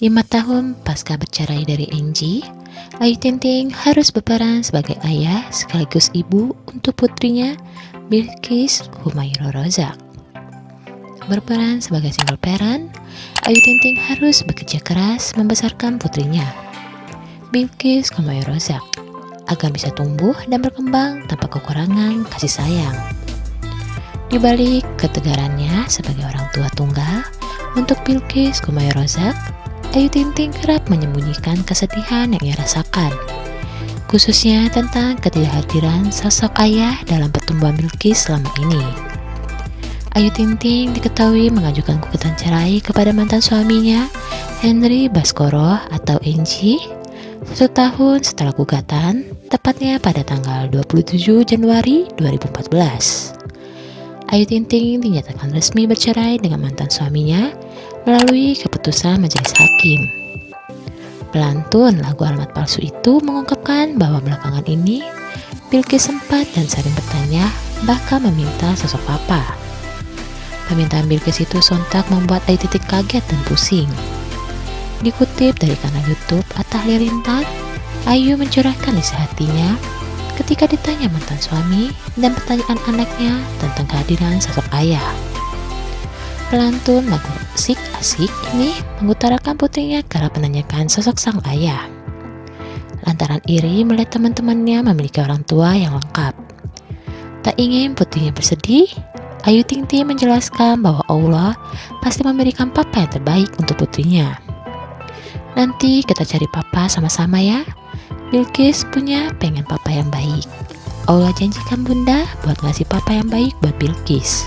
Lima tahun pasca bercerai dari Angie, Ayu Ting Ting harus berperan sebagai ayah sekaligus ibu untuk putrinya Bilkis Humayra Rozak. Berperan sebagai single parent, Ayu Ting Ting harus bekerja keras membesarkan putrinya, Bilkis Humayra Rozak, agar bisa tumbuh dan berkembang tanpa kekurangan kasih sayang. Di balik ketegarannya sebagai orang tua tunggal, untuk Bilkis Kumai Rozak, Ayu Ting Ting kerap menyembunyikan kesedihan yang ia rasakan, khususnya tentang ketidakhadiran sosok ayah dalam pertumbuhan Bilkis selama ini. Ayu Ting Ting diketahui mengajukan gugatan cerai kepada mantan suaminya, Henry Baskoro atau Angie, satu tahun setelah gugatan, tepatnya pada tanggal 27 Januari 2014. Ayu Ting Ting dinyatakan resmi bercerai dengan mantan suaminya melalui keputusan majelis hakim. Pelantun lagu alamat palsu itu mengungkapkan bahwa belakangan ini Bilkis sempat dan sering bertanya bahkan meminta sosok papa. Permintaan Bilkis itu sontak membuat Ayu Ting kaget dan pusing. Dikutip dari kanal YouTube Atta Halilintar, Ayu mencurahkan isi hatinya ketika ditanya mantan suami dan pertanyaan anaknya tentang kehadiran sosok ayah. Pelantun lagu Asik Asik ini mengutarakan putrinya karena menanyakan sosok sang ayah. Lantaran iri melihat teman-temannya memiliki orang tua yang lengkap. Tak ingin putrinya bersedih, Ayu Ting Ting menjelaskan bahwa Allah pasti memberikan papa yang terbaik untuk putrinya. Nanti kita cari papa sama-sama ya, Bilkis punya pengen papa yang baik. Allah janjikan bunda buat ngasih papa yang baik buat Bilkis.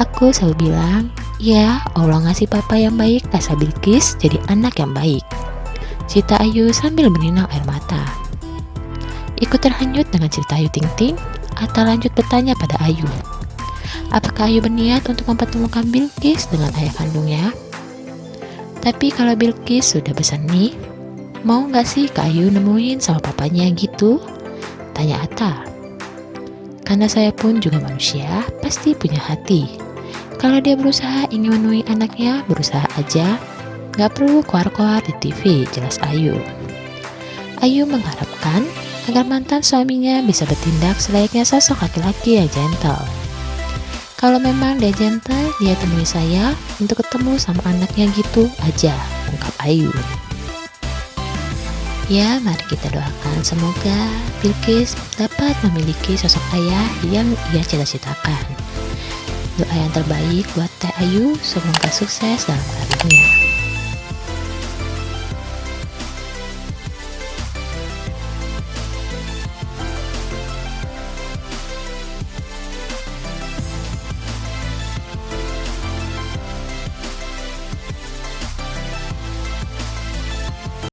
Aku selalu bilang, ya Allah ngasih papa yang baik asal Bilkis jadi anak yang baik. Cita Ayu sambil meninang air mata. Ikut terhanyut dengan cerita Ayu Ting Ting, atau lanjut bertanya pada Ayu. Apakah Ayu berniat untuk mempertemukan Bilkis dengan ayah kandungnya? Tapi kalau Bilkis sudah besar nih, Mau gak sih Kak Ayu nemuin sama papanya gitu? Tanya Ata. Karena saya pun juga manusia, pasti punya hati. Kalau dia berusaha ingin menemui anaknya, berusaha aja. Gak perlu keluar-keluar di TV, jelas Ayu. Ayu mengharapkan agar mantan suaminya bisa bertindak selayaknya sosok laki-laki yang gentle. Kalau memang dia gentle, dia temui saya untuk ketemu sama anaknya gitu aja, ungkap Ayu. Ya, mari kita doakan semoga Bilkis dapat memiliki sosok ayah yang ia cita-citakan. Doa yang terbaik buat Teh Ayu, semoga sukses dalam karirnya.